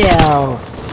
kill.